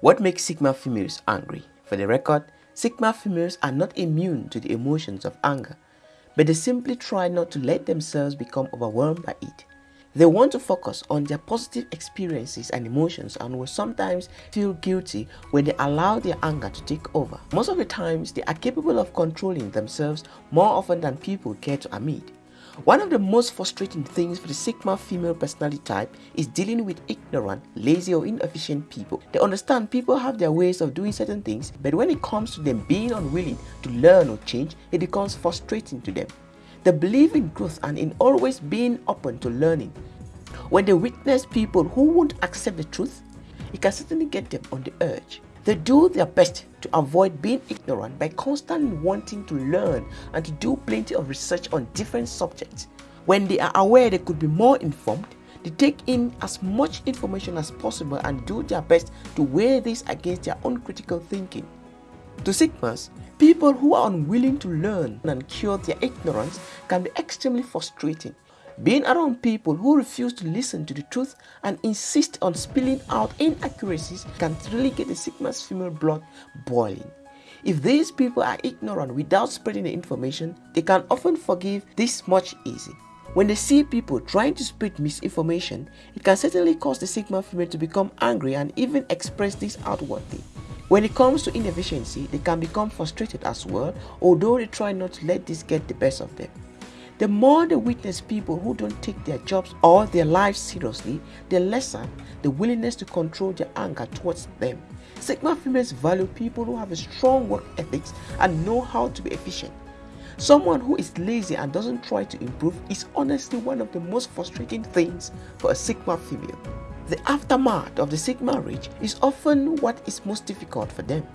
What makes Sigma females angry? For the record, Sigma females are not immune to the emotions of anger, but they simply try not to let themselves become overwhelmed by it. They want to focus on their positive experiences and emotions and will sometimes feel guilty when they allow their anger to take over. Most of the times, they are capable of controlling themselves more often than people care to admit. One of the most frustrating things for the Sigma female personality type is dealing with ignorant, lazy or inefficient people. They understand people have their ways of doing certain things, but when it comes to them being unwilling to learn or change, it becomes frustrating to them. They believe in growth and in always being open to learning. When they witness people who won't accept the truth, it can certainly get them on the urge. They do their best to avoid being ignorant by constantly wanting to learn and to do plenty of research on different subjects. When they are aware they could be more informed, they take in as much information as possible and do their best to weigh this against their own critical thinking. To Sigmas, people who are unwilling to learn and cure their ignorance can be extremely frustrating being around people who refuse to listen to the truth and insist on spilling out inaccuracies can really get the Sigma's female blood boiling. If these people are ignorant without spreading the information, they can often forgive this much easy. When they see people trying to spread misinformation, it can certainly cause the Sigma female to become angry and even express this outwardly. When it comes to inefficiency, they can become frustrated as well, although they try not to let this get the best of them. The more they witness people who don't take their jobs or their lives seriously, the lesser the willingness to control their anger towards them. Sigma females value people who have a strong work ethics and know how to be efficient. Someone who is lazy and doesn't try to improve is honestly one of the most frustrating things for a Sigma female. The aftermath of the Sigma rage is often what is most difficult for them.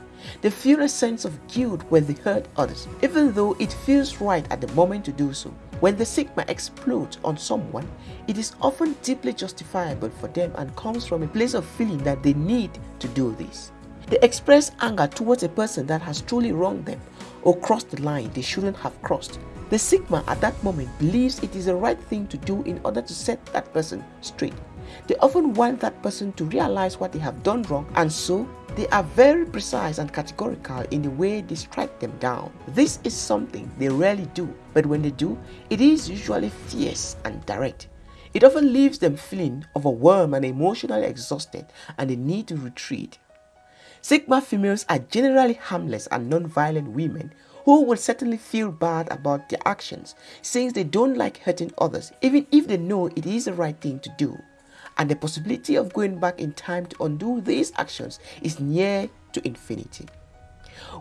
They feel a sense of guilt when they hurt others, even though it feels right at the moment to do so. When the Sigma explodes on someone, it is often deeply justifiable for them and comes from a place of feeling that they need to do this. They express anger towards a person that has truly wronged them or crossed the line they shouldn't have crossed. The Sigma at that moment believes it is the right thing to do in order to set that person straight. They often want that person to realize what they have done wrong and so they are very precise and categorical in the way they strike them down. This is something they rarely do, but when they do, it is usually fierce and direct. It often leaves them feeling overwhelmed and emotionally exhausted and they need to retreat. Sigma females are generally harmless and non-violent women who will certainly feel bad about their actions since they don't like hurting others even if they know it is the right thing to do and the possibility of going back in time to undo these actions is near to infinity.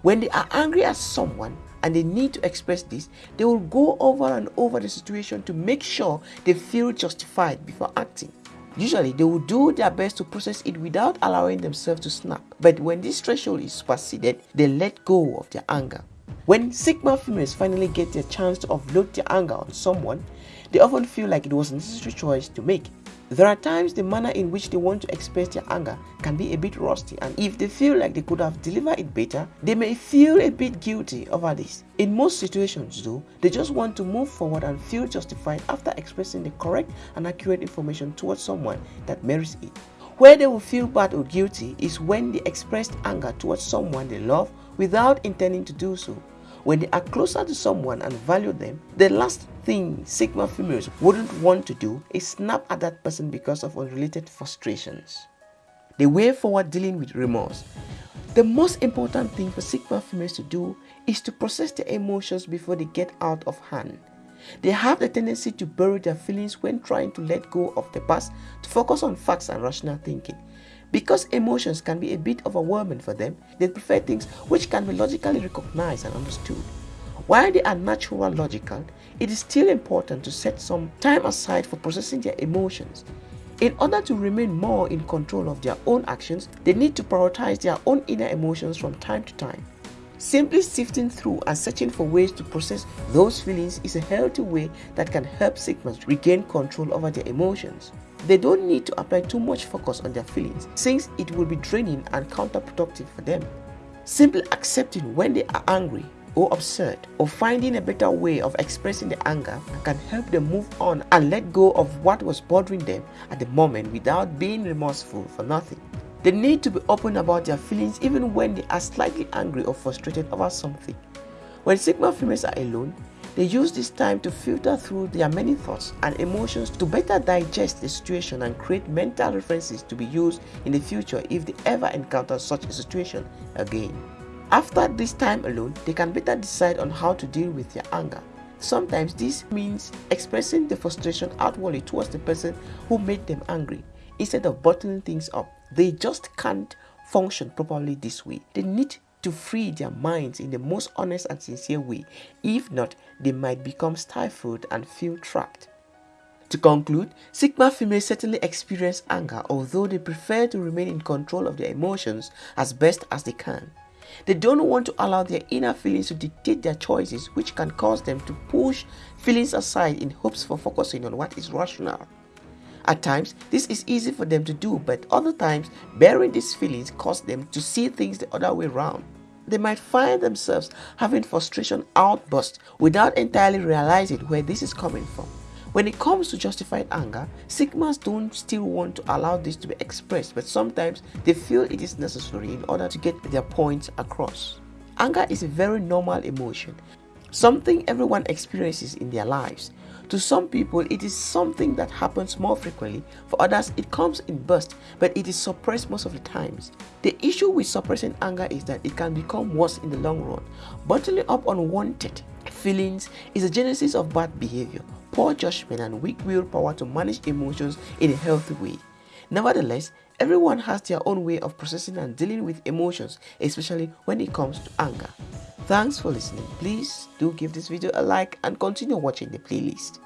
When they are angry at someone and they need to express this, they will go over and over the situation to make sure they feel justified before acting. Usually, they will do their best to process it without allowing themselves to snap. But when this threshold is superseded, they let go of their anger. When Sigma females finally get their chance to offload their anger on someone, they often feel like it was a necessary choice to make. There are times the manner in which they want to express their anger can be a bit rusty and if they feel like they could have delivered it better, they may feel a bit guilty over this. In most situations though, they just want to move forward and feel justified after expressing the correct and accurate information towards someone that merits it. Where they will feel bad or guilty is when they expressed anger towards someone they love without intending to do so when they are closer to someone and value them, the last thing Sigma females wouldn't want to do is snap at that person because of unrelated frustrations. The way forward dealing with remorse. The most important thing for Sigma females to do is to process their emotions before they get out of hand. They have the tendency to bury their feelings when trying to let go of the past to focus on facts and rational thinking. Because emotions can be a bit overwhelming for them, they prefer things which can be logically recognized and understood. While they are natural logical, it is still important to set some time aside for processing their emotions. In order to remain more in control of their own actions, they need to prioritize their own inner emotions from time to time. Simply sifting through and searching for ways to process those feelings is a healthy way that can help Sigmas regain control over their emotions. They don't need to apply too much focus on their feelings since it will be draining and counterproductive for them. Simply accepting when they are angry or upset or finding a better way of expressing the anger can help them move on and let go of what was bothering them at the moment without being remorseful for nothing. They need to be open about their feelings even when they are slightly angry or frustrated about something. When Sigma females are alone, they use this time to filter through their many thoughts and emotions to better digest the situation and create mental references to be used in the future if they ever encounter such a situation again. After this time alone, they can better decide on how to deal with their anger. Sometimes this means expressing the frustration outwardly towards the person who made them angry instead of bottling things up. They just can't function properly this way. They need to free their minds in the most honest and sincere way. If not, they might become stifled and feel trapped. To conclude, Sigma females certainly experience anger although they prefer to remain in control of their emotions as best as they can. They don't want to allow their inner feelings to dictate their choices which can cause them to push feelings aside in hopes for focusing on what is rational. At times, this is easy for them to do, but other times, bearing these feelings cause them to see things the other way around. They might find themselves having frustration outbursts without entirely realizing where this is coming from. When it comes to justified anger, Sigmas don't still want to allow this to be expressed, but sometimes they feel it is necessary in order to get their points across. Anger is a very normal emotion, something everyone experiences in their lives. To some people, it is something that happens more frequently. For others, it comes in bursts, but it is suppressed most of the times. The issue with suppressing anger is that it can become worse in the long run. Bottling up unwanted feelings is a genesis of bad behavior, poor judgment, and weak willpower to manage emotions in a healthy way. Nevertheless, everyone has their own way of processing and dealing with emotions, especially when it comes to anger. Thanks for listening. Please do give this video a like and continue watching the playlist.